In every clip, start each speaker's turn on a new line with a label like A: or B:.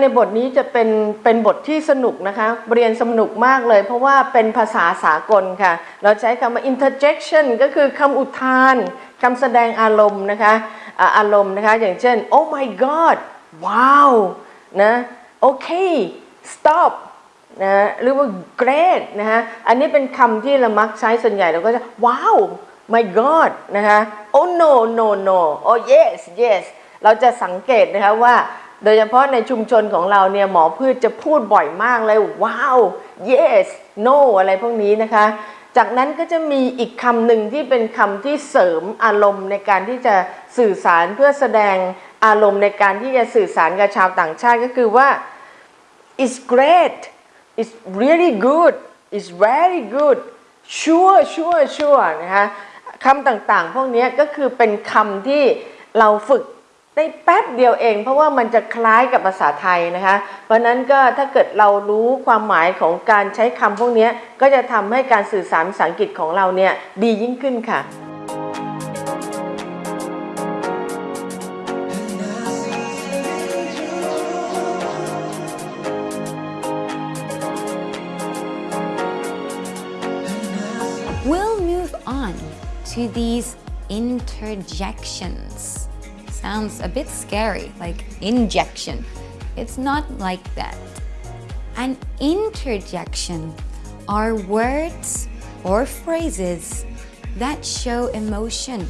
A: ในบทนี้จะเป็นเป็นบทที่สนุกนะคะเรียนสนุกมากเลย เพราะว่าเป็นภาษาสากลค่ะ เราใช้คำว่า interjection ก็คือคำอุทานคำแสดงอารมณ์นะคะอาอารมณ์นะคะ อย่างเช่น oh my god ว้าวนะโอเค stop นะหรือว่า great นะฮะอันนี้เป็นคำที่เรามักใช้ส่วนใหญ่เราก็จะว้าว my god นะคะ oh no no no oh yes yes เราจะสังเกตนะคะว่า โดยเฉพาะในชุมชนของเราเนี่ยหมอพืชจะพูดบ่อยมากเลยว้าว yes no อะไรพวกนี้นะคะ จากนั้นก็จะมีอีกคำหนึ่งที่เป็นคำที่เสริมอารมณ์ในการที่จะสื่อสารเพื่อแสดงอารมณ์ในการที่จะสื่อสารกับชาวต่างชาติก็คือว่า it's great it's really good it's very good sure sure sure นะคะคำต่างๆ พวกนี้ก็คือเป็นคำที่เราฝึก ได้แป๊บเดียวเอง เพราะว่ามันจะคล้ายกับภาษาไทยนะคะ เพราะนั้นก็ถ้าเกิดเรารู้ความหมายของการใช้คำพวกนี้ก็จะทำให้การสื่อสารภาษาอังกฤษของเราเนี่ยดียิ่งขึ้นค่ะ
B: We'll move on to these interjections. Sounds a bit scary, like injection. It's not like that. An interjection are words or phrases that show emotion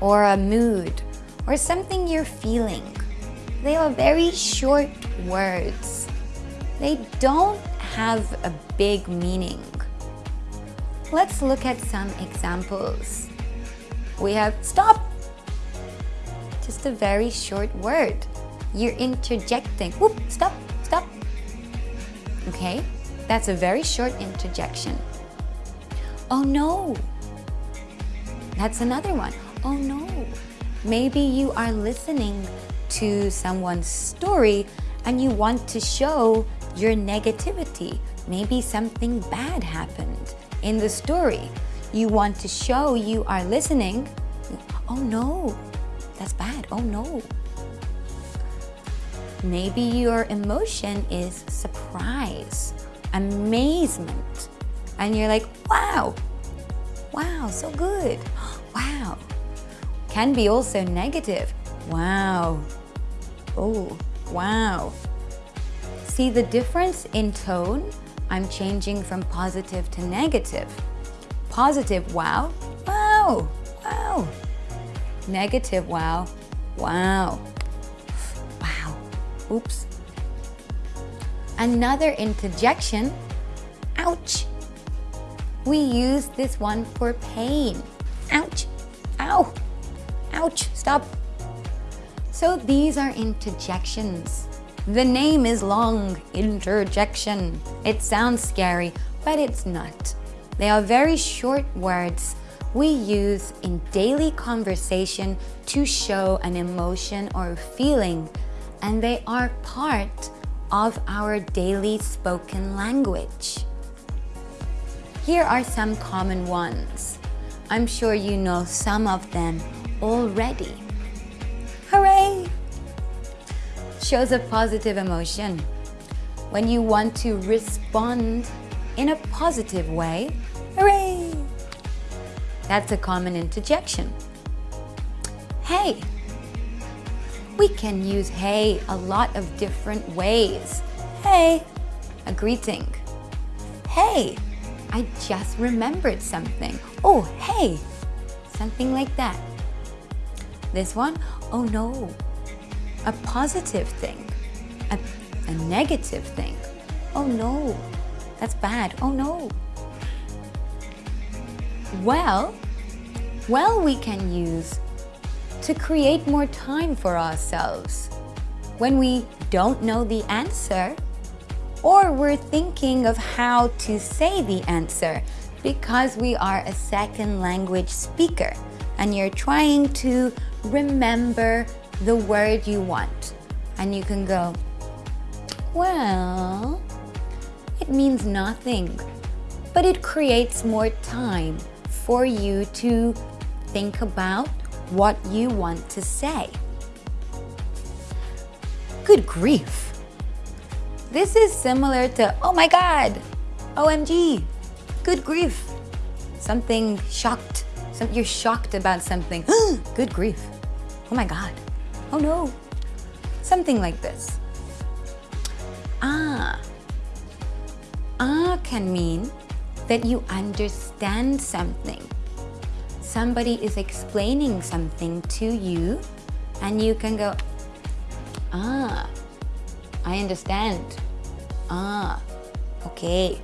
B: or a mood or something you're feeling. They are very short words. They don't have a big meaning. Let's look at some examples. We have stop. Just a very short word. You're interjecting. Whoop, stop, stop. Okay, that's a very short interjection. Oh no. That's another one. Oh no. Maybe you are listening to someone's story and you want to show your negativity. Maybe something bad happened in the story. You want to show you are listening. Oh no, that's bad. Oh no. Maybe your emotion is surprise, amazement, and you're like, wow, wow, so good, wow. Can be also negative, wow, oh, wow. See the difference in tone? I'm changing from positive to negative. Positive, wow, wow, wow. Negative, wow, wow, wow. Oops. Another interjection, ouch. We use this one for pain. Ouch, ow, ouch, stop. So these are interjections. The name is long, interjection. It sounds scary, but it's not. They are very short words we use in daily conversation to show an emotion or feeling, and they are part of our daily spoken language. Here are some common ones. I'm sure you know some of them already. Hooray! Shows a positive emotion. When you want to respond in a positive way, hooray! That's a common interjection. Hey! We can use hey a lot of different ways. Hey, a greeting. Hey, I just remembered something. Oh, hey, something like that. This one, oh no, a positive thing, a, a negative thing. Oh no, that's bad. Oh no. Well, well, we can use to create more time for ourselves. When we don't know the answer, or we're thinking of how to say the answer because we are a second language speaker and you're trying to remember the word you want. And you can go, well, it means nothing, but it creates more time for you to think about what you want to say. good grief. This is similar to, oh my god, OMG, good grief. Something shocked, some, you're shocked about something, good grief. Oh my god, oh no. Something like this. Ah. Ah can mean that you understand something. Somebody is explaining something to you and you can go, ah, I understand. Ah, okay.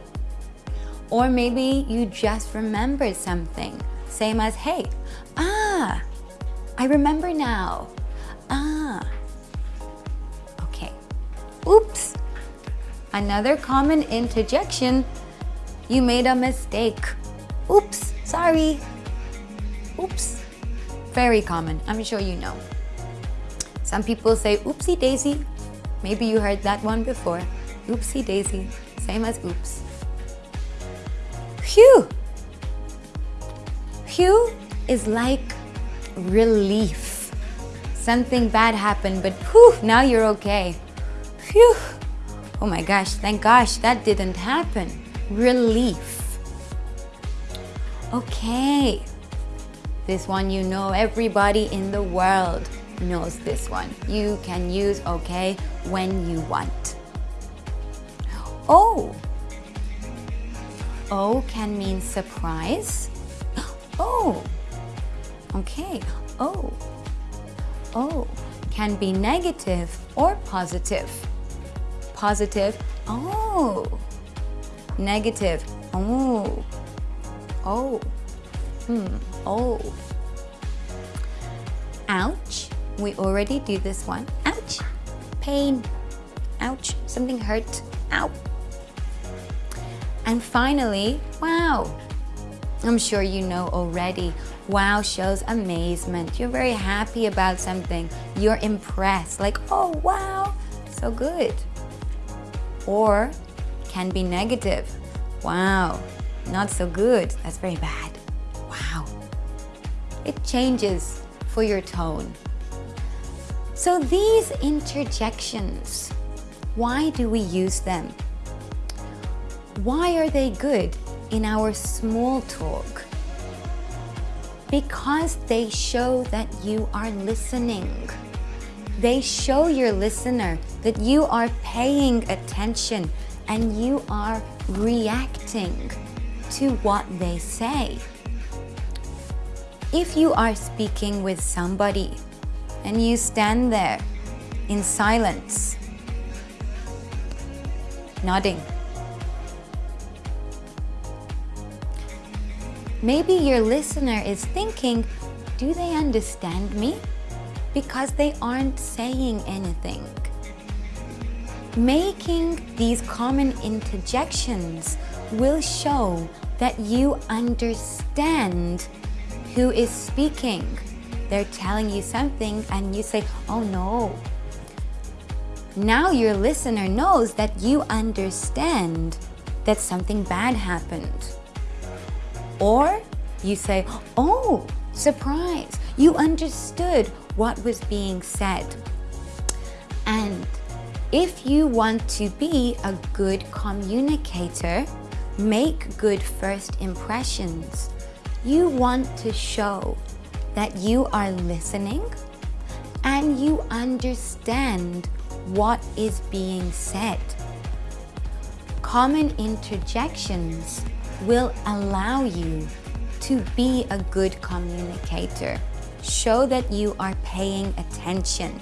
B: Or maybe you just remembered something. Same as, hey, ah, I remember now. Ah, okay. Oops. Another common interjection, you made a mistake. Oops, sorry. Oops. Very common, I'm sure you know. Some people say oopsie daisy. Maybe you heard that one before. Oopsie daisy, same as oops. Phew. Phew is like relief. Something bad happened, but whew, now you're okay. Phew. Oh my gosh, thank gosh that didn't happen. Relief. Okay. This one you know, everybody in the world knows this one. You can use okay when you want. Oh. Oh can mean surprise. Oh. Okay. Oh. Oh can be negative or positive. Positive. Oh. Negative. Oh. Oh. Hmm. Oh. Ouch. We already do this one. Ouch. Pain. Ouch. Something hurt. Ow. And finally, wow. I'm sure you know already. Wow shows amazement. You're very happy about something. You're impressed. Like, oh, wow, so good. Or can be negative. Wow, not so good. That's very bad. It changes for your tone. So these interjections, why do we use them? Why are they good in our small talk? Because they show that you are listening. They show your listener that you are paying attention and you are reacting to what they say. If you are speaking with somebody and you stand there in silence, nodding, Maybe your listener is thinking, do they understand me? Because they aren't saying anything. Making these common interjections will show that you understand who is speaking. They're telling you something and you say, oh no. Now your listener knows that you understand that something bad happened. Or you say, oh, surprise, you understood what was being said. And if you want to be a good communicator, make good first impressions. You want to show that you are listening and you understand what is being said. Common interjections will allow you to be a good communicator. Show that you are paying attention